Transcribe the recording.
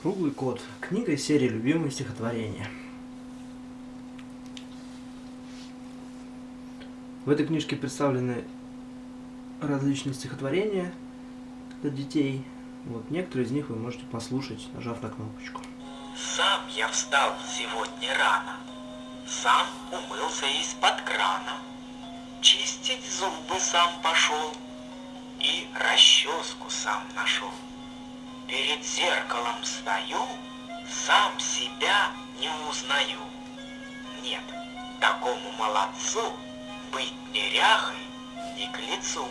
Круглый кот. Книга из серии «Любимые стихотворения». В этой книжке представлены различные стихотворения для детей. Вот некоторые из них вы можете послушать, нажав на кнопочку. Сам я встал сегодня рано, сам умылся из-под крана, чистить зубы сам пошел и расческу сам нашел. Перед зеркалом стою, сам себя не узнаю. Нет, такому молодцу быть неряхой не к лицу.